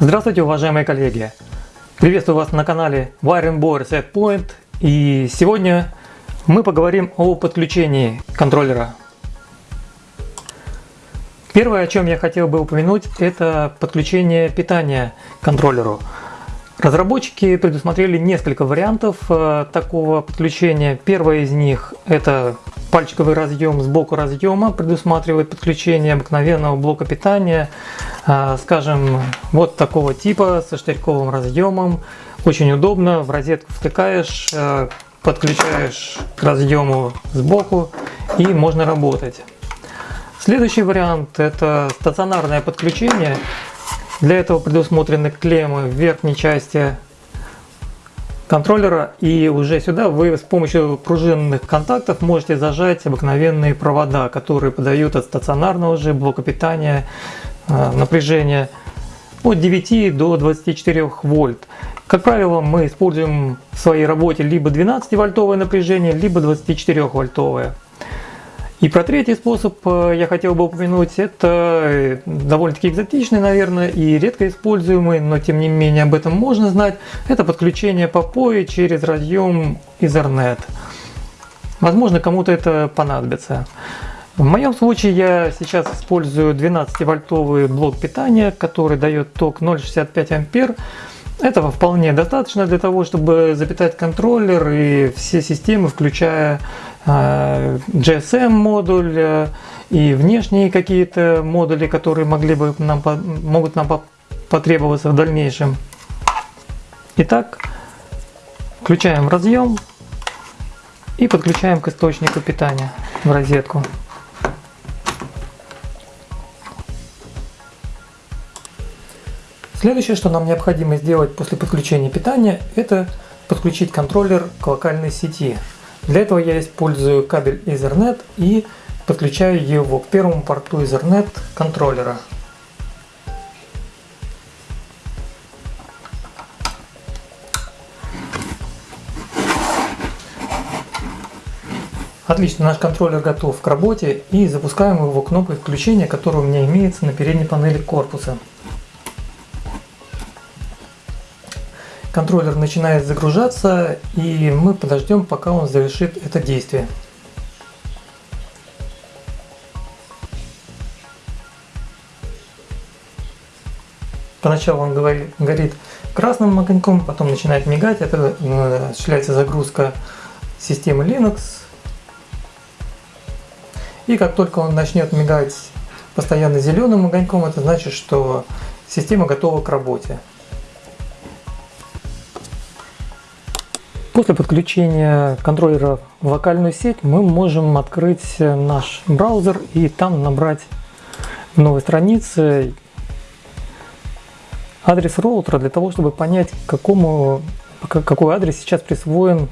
Здравствуйте, уважаемые коллеги! Приветствую вас на канале Wiring Board Setpoint и сегодня мы поговорим о подключении контроллера. Первое, о чем я хотел бы упомянуть, это подключение питания к контроллеру. Разработчики предусмотрели несколько вариантов э, такого подключения. Первый из них это пальчиковый разъем сбоку разъема, предусматривает подключение обыкновенного блока питания, э, скажем, вот такого типа со штырьковым разъемом. Очень удобно, в розетку втыкаешь, э, подключаешь к разъему сбоку и можно работать. Следующий вариант это стационарное подключение для этого предусмотрены клеммы в верхней части контроллера и уже сюда вы с помощью пружинных контактов можете зажать обыкновенные провода, которые подают от стационарного же блока питания э, напряжение от 9 до 24 вольт. Как правило, мы используем в своей работе либо 12 вольтовое напряжение, либо 24 вольтовое. И про третий способ э, я хотел бы упомянуть, это э, довольно-таки экзотичный, наверное, и редко используемый, но тем не менее об этом можно знать, это подключение по POE через разъем Ethernet. Возможно, кому-то это понадобится. В моем случае я сейчас использую 12-вольтовый блок питания, который дает ток 0,65 ампер. Этого вполне достаточно для того, чтобы запитать контроллер и все системы, включая а, GSM модуль э, и внешние какие-то модули, которые могли бы нам, могут нам потребоваться в дальнейшем. Итак, включаем разъем и подключаем к источнику питания в розетку. Следующее, что нам необходимо сделать после подключения питания, это подключить контроллер к локальной сети. Для этого я использую кабель Ethernet и подключаю его к первому порту Ethernet контроллера. Отлично, наш контроллер готов к работе и запускаем его кнопкой включения, которая у меня имеется на передней панели корпуса. Контроллер начинает загружаться и мы подождем пока он завершит это действие. Поначалу он горит красным огоньком, потом начинает мигать, это э, осуществляется загрузка системы Linux. И как только он начнет мигать постоянно зеленым огоньком, это значит, что система готова к работе. После подключения контроллера в локальную сеть мы можем открыть наш браузер и там набрать новой странице адрес роутера для того, чтобы понять, какому, какой адрес сейчас присвоен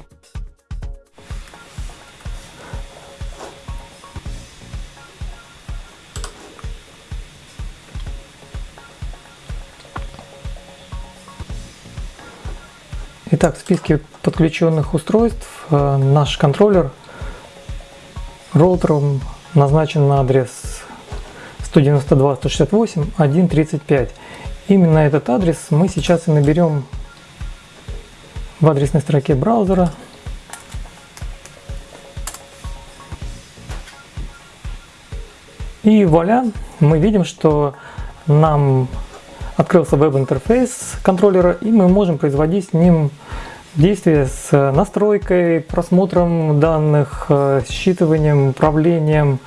Итак, в списке подключенных устройств э, наш контроллер роутером назначен на адрес 192.168.1.35. Именно этот адрес мы сейчас и наберем в адресной строке браузера. И вуаля, мы видим, что нам открылся веб-интерфейс контроллера, и мы можем производить с ним действия с настройкой, просмотром данных, э, считыванием, управлением.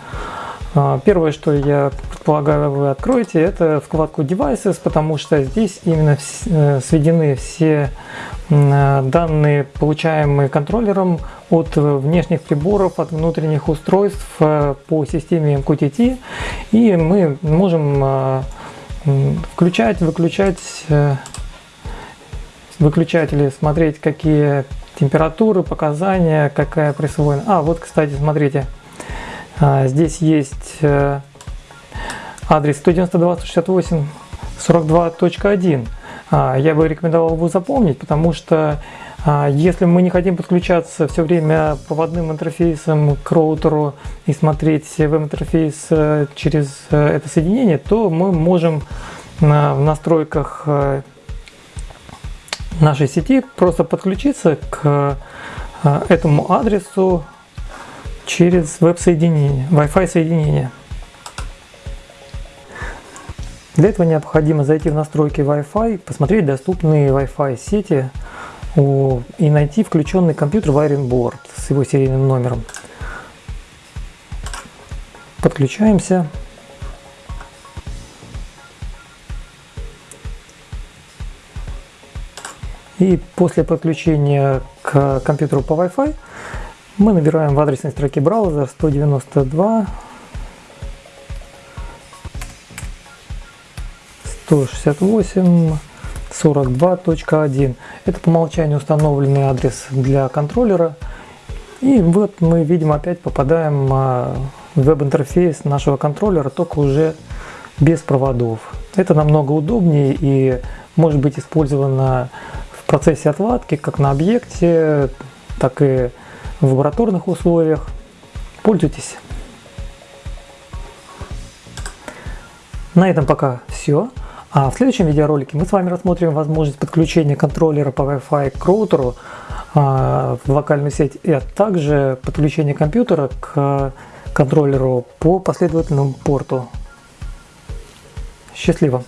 А, первое, что я предполагаю вы откроете, это вкладку Devices, потому что здесь именно э, сведены все э, данные, получаемые контроллером от внешних приборов, от внутренних устройств по системе MQTT. И мы можем включать, выключать э, выключатели, смотреть какие температуры, показания, какая присвоена. А, вот, кстати, смотрите, а, здесь есть э, адрес 192.168.42.1. А, я бы рекомендовал его запомнить, потому что если мы не хотим подключаться все время проводным интерфейсом к роутеру и смотреть веб-интерфейс э, через э, это соединение, то мы можем на, в настройках э, нашей сети просто подключиться к э, этому адресу через веб-соединение, Wi-Fi соединение. Для этого необходимо зайти в настройки Wi-Fi, посмотреть доступные Wi-Fi сети и найти включенный компьютер Wiring с его серийным номером. Подключаемся. И после подключения к компьютеру по Wi-Fi мы набираем в адресной строке браузера 192 168 42.1 это по умолчанию установленный адрес для контроллера и вот мы видим опять попадаем а, в веб-интерфейс нашего контроллера только уже без проводов это намного удобнее и может быть использовано процессе отладки, как на объекте, так и в лабораторных условиях. Пользуйтесь. На этом пока все. А в следующем видеоролике мы с вами рассмотрим возможность подключения контроллера по Wi-Fi к роутеру а, в локальную сеть, а также подключение компьютера к контроллеру по последовательному порту. Счастливо!